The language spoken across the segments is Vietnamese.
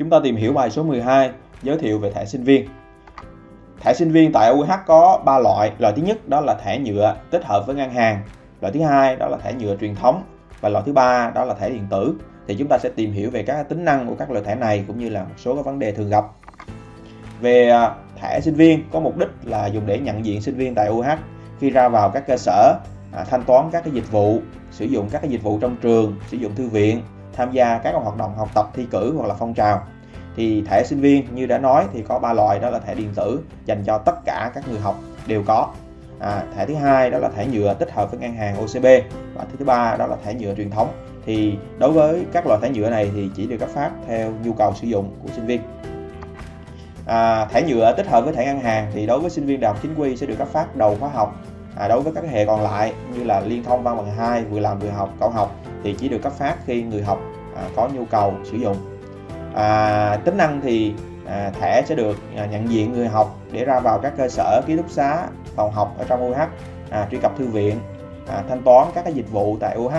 Chúng ta tìm hiểu bài số 12 giới thiệu về thẻ sinh viên. Thẻ sinh viên tại UH có 3 loại. Loại thứ nhất đó là thẻ nhựa tích hợp với ngân hàng. Loại thứ hai đó là thẻ nhựa truyền thống và loại thứ ba đó là thẻ điện tử. Thì chúng ta sẽ tìm hiểu về các tính năng của các loại thẻ này cũng như là một số các vấn đề thường gặp. Về à, thẻ sinh viên, có mục đích là dùng để nhận diện sinh viên tại UH khi ra vào các cơ sở à, thanh toán các cái dịch vụ, sử dụng các cái dịch vụ trong trường, sử dụng thư viện tham gia các hoạt động học tập thi cử hoặc là phong trào. Thì thẻ sinh viên như đã nói thì có ba loại đó là thẻ điện tử dành cho tất cả các người học đều có. À, thẻ thứ hai đó là thẻ nhựa tích hợp với ngân hàng OCB và thứ ba đó là thẻ nhựa truyền thống. Thì đối với các loại thẻ nhựa này thì chỉ được cấp phát theo nhu cầu sử dụng của sinh viên. À, thẻ nhựa tích hợp với thẻ ngân hàng thì đối với sinh viên đại học chính quy sẽ được cấp phát đầu khóa học. À, đối với các hệ còn lại như là liên thông văn bằng 2 vừa làm vừa học cậu học thì chỉ được cấp phát khi người học à, có nhu cầu sử dụng. À, tính năng thì à, thẻ sẽ được à, nhận diện người học để ra vào các cơ sở ký túc xá phòng học ở trong UH à, truy cập thư viện à, thanh toán các cái dịch vụ tại UH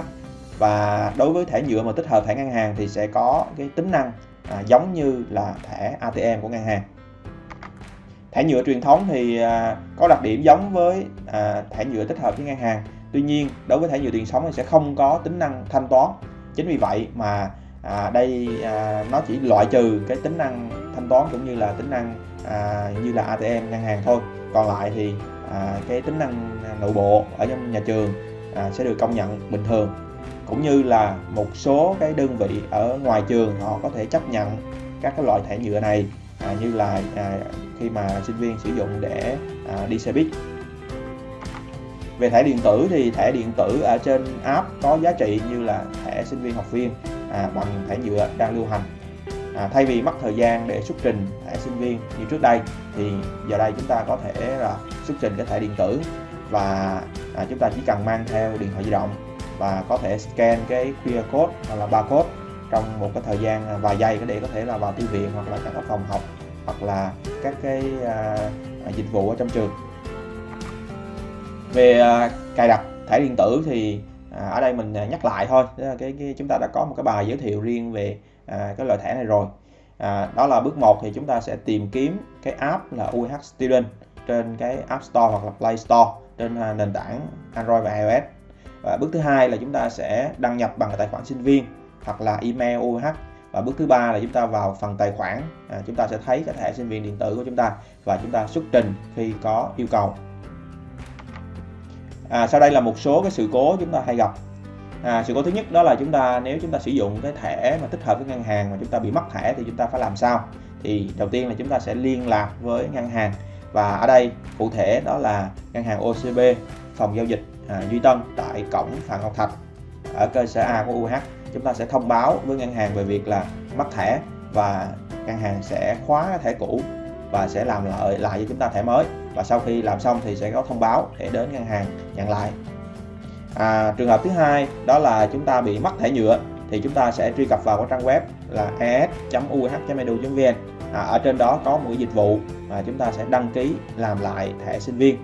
và đối với thẻ nhựa mà tích hợp thẻ ngân hàng thì sẽ có cái tính năng à, giống như là thẻ ATM của ngân hàng. Thẻ nhựa truyền thống thì à, có đặc điểm giống với à, thẻ nhựa tích hợp với ngân hàng tuy nhiên đối với thẻ nhựa tiền sống thì sẽ không có tính năng thanh toán. Chính vì vậy mà à, đây à, nó chỉ loại trừ cái tính năng thanh toán cũng như là tính năng à, như là ATM ngân hàng thôi. Còn lại thì à, cái tính năng nội bộ ở trong nhà trường à, sẽ được công nhận bình thường. Cũng như là một số cái đơn vị ở ngoài trường họ có thể chấp nhận các cái loại thẻ nhựa này à, như là à, khi mà sinh viên sử dụng để à, đi xe buýt về thẻ điện tử thì thẻ điện tử ở trên app có giá trị như là thẻ sinh viên học viên à, bằng thẻ nhựa đang lưu hành. À, thay vì mất thời gian để xuất trình thẻ sinh viên như trước đây thì giờ đây chúng ta có thể là xuất trình cái thẻ điện tử và à, chúng ta chỉ cần mang theo điện thoại di động và có thể scan cái QR code hoặc là barcode trong một cái thời gian à, vài giây để có thể là vào thư viện hoặc là các phòng học hoặc là các cái à, dịch vụ ở trong trường về à, cài đặt thẻ điện tử thì à, ở đây mình à, nhắc lại thôi. Cái, cái chúng ta đã có một cái bài giới thiệu riêng về à, cái loại thẻ này rồi. À, đó là bước 1 thì chúng ta sẽ tìm kiếm cái app là UH Student trên cái App Store hoặc là Play Store trên à, nền tảng Android và iOS. Và bước thứ hai là chúng ta sẽ đăng nhập bằng tài khoản sinh viên hoặc là email UH và bước thứ ba là chúng ta vào phần tài khoản. À, chúng ta sẽ thấy cái thẻ sinh viên điện tử của chúng ta và chúng ta xuất trình khi có yêu cầu à, sau đây là một số cái sự cố chúng ta hay gặp. À, sự cố thứ nhất đó là chúng ta nếu chúng ta sử dụng cái thẻ mà tích hợp với ngân hàng mà chúng ta bị mất thẻ thì chúng ta phải làm sao? Thì đầu tiên là chúng ta sẽ liên lạc với ngân hàng. Và ở đây cụ thể đó là ngân hàng OCB phòng giao dịch à, Duy Tân tại cổng Phạm Ngọc Thạch ở cơ sở A của UH chúng ta sẽ thông báo với ngân hàng về việc là mất thẻ và ngân hàng sẽ khóa thẻ cũ và sẽ làm lại lại cho chúng ta thẻ mới và sau khi làm xong thì sẽ có thông báo để đến ngân hàng nhận lại. À, trường hợp thứ hai đó là chúng ta bị mất thẻ nhựa thì chúng ta sẽ truy cập vào cái trang web là es.uh.edu.vn à, ở trên đó có một dịch vụ mà chúng ta sẽ đăng ký làm lại thẻ sinh viên.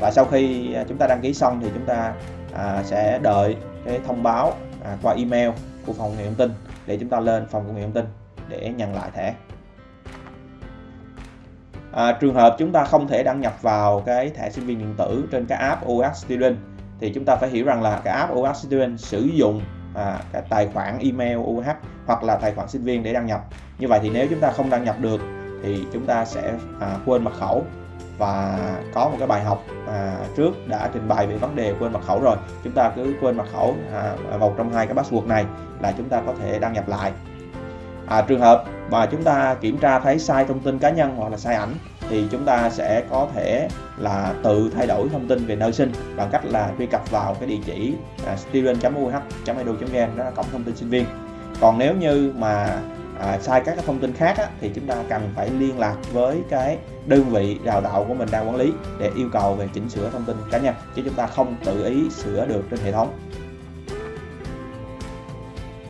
Và sau khi à, chúng ta đăng ký xong thì chúng ta à, sẽ đợi cái thông báo à, qua email của phòng công nghệ thông tin để chúng ta lên phòng công nghệ thông tin để nhận lại thẻ à, trường hợp chúng ta không thể đăng nhập vào cái thẻ sinh viên điện tử trên cái app OS Student thì chúng ta phải hiểu rằng là cái app OS Student sử dụng à, cái tài khoản email UH hoặc là tài khoản sinh viên để đăng nhập. Như vậy thì nếu chúng ta không đăng nhập được thì chúng ta sẽ à, quên mật khẩu và có một cái bài học à, trước đã trình bày về vấn đề quên mật khẩu rồi. Chúng ta cứ quên mật khẩu à, một trong hai cái password này là chúng ta có thể đăng nhập lại. À, trường hợp mà chúng ta kiểm tra thấy sai thông tin cá nhân hoặc là sai ảnh thì chúng ta sẽ có thể là tự thay đổi thông tin về nơi sinh bằng cách là truy cập vào cái địa chỉ à, student.uh.edu.vn đó là cổng thông tin sinh viên. Còn nếu như mà à, sai các cái thông tin khác á, thì chúng ta cần phải liên lạc với cái đơn vị đào tạo của mình đang quản lý để yêu cầu về chỉnh sửa thông tin cá nhân chứ chúng ta không tự ý sửa được trên hệ thống.